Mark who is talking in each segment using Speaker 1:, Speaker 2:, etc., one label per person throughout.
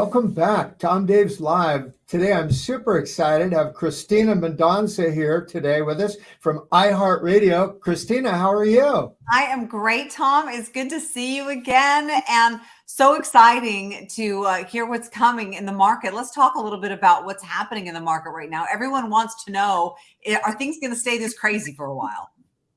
Speaker 1: Welcome back. Tom Daves Live. Today I'm super excited to have Christina Mendonca here today with us from iHeartRadio. Christina, how are you?
Speaker 2: I am great, Tom. It's good to see you again and so exciting to uh, hear what's coming in the market. Let's talk a little bit about what's happening in the market right now. Everyone wants to know, eh, are things going to stay this crazy for a while?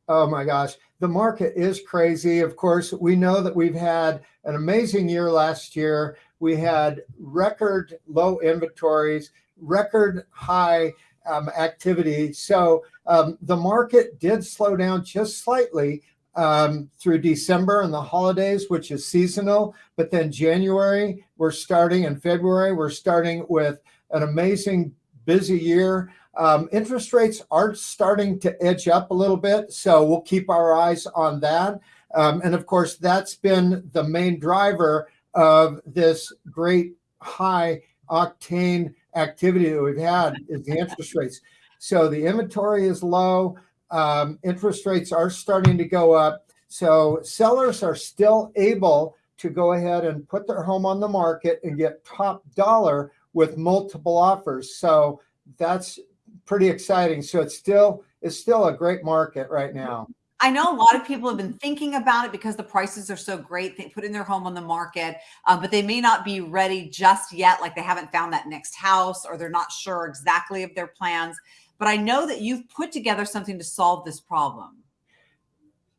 Speaker 1: Oh my gosh, the market is crazy. Of course, we know that we've had an amazing year last year we had record low inventories, record high um, activity. So um, the market did slow down just slightly um, through December and the holidays, which is seasonal. But then January, we're starting, in February, we're starting with an amazing busy year. Um, interest rates are starting to edge up a little bit, so we'll keep our eyes on that. Um, and of course, that's been the main driver of this great high octane activity that we've had is the interest rates. So the inventory is low. Um, interest rates are starting to go up. So sellers are still able to go ahead and put their home on the market and get top dollar with multiple offers. So that's pretty exciting. So it's still it's still a great market right now.
Speaker 2: I know a lot of people have been thinking about it because the prices are so great. They put in their home on the market, um, but they may not be ready just yet. Like they haven't found that next house or they're not sure exactly of their plans. But I know that you've put together something to solve this problem.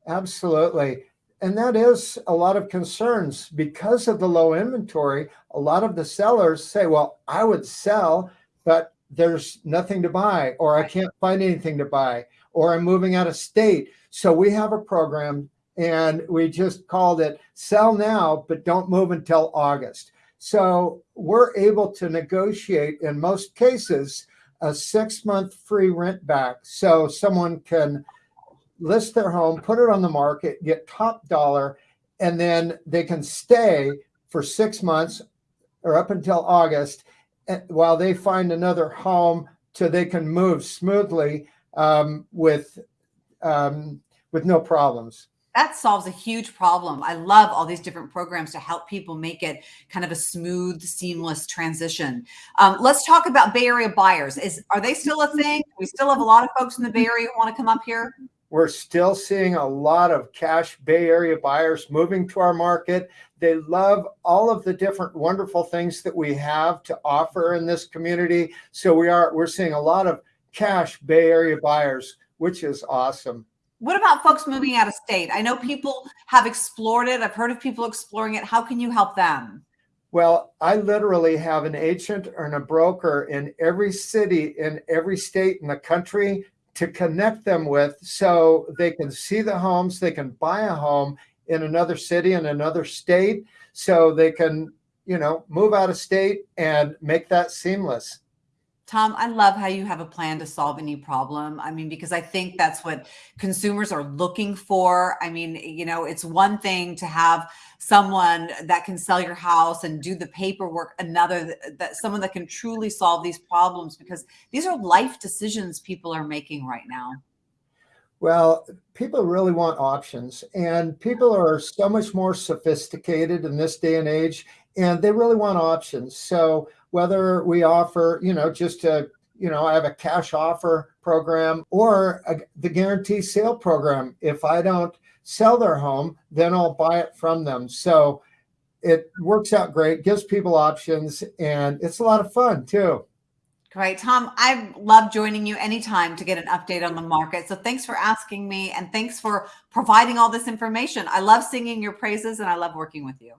Speaker 1: Absolutely. And that is a lot of concerns because of the low inventory. A lot of the sellers say, well, I would sell, but there's nothing to buy, or I can't find anything to buy, or I'm moving out of state. So we have a program and we just called it sell now, but don't move until August. So we're able to negotiate in most cases a six month free rent back. So someone can list their home, put it on the market, get top dollar, and then they can stay for six months or up until August eh, while they find another home so they can move smoothly um, with um, with no problems.
Speaker 2: That solves a huge problem. I love all these different programs to help people make it kind of a smooth, seamless transition. Um, let's talk about Bay Area buyers. Is are they still a thing? We still have a lot of folks in the Bay Area who want to come up here.
Speaker 1: We're still seeing a lot of cash Bay Area buyers moving to our market. They love all of the different wonderful things that we have to offer in this community. So we are we're seeing a lot of cash Bay Area buyers, which is awesome.
Speaker 2: What about folks moving out of state? I know people have explored it. I've heard of people exploring it. How can you help them?
Speaker 1: Well, I literally have an agent and a broker in every city in every state in the country to connect them with so they can see the homes, they can buy a home in another city in another state so they can, you know, move out of state and make that seamless.
Speaker 2: Tom, I love how you have a plan to solve any problem. I mean, because I think that's what consumers are looking for. I mean, you know, it's one thing to have someone that can sell your house and do the paperwork, another that, someone that can truly solve these problems because these are life decisions people are making right now.
Speaker 1: Well, people really want options, and people are so much more sophisticated in this day and age, and they really want options. So whether we offer, you know, just a, you know, I have a cash offer program or a, the guarantee sale program. If I don't sell their home, then I'll buy it from them. So it works out great, gives people options, and it's a lot of fun too.
Speaker 2: Great. Tom, I love joining you anytime to get an update on the market. So thanks for asking me and thanks for providing all this information. I love singing your praises and I love working with you.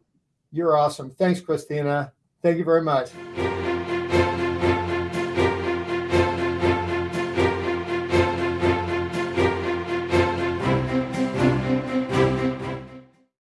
Speaker 1: You're awesome. Thanks, Christina. Thank you very much.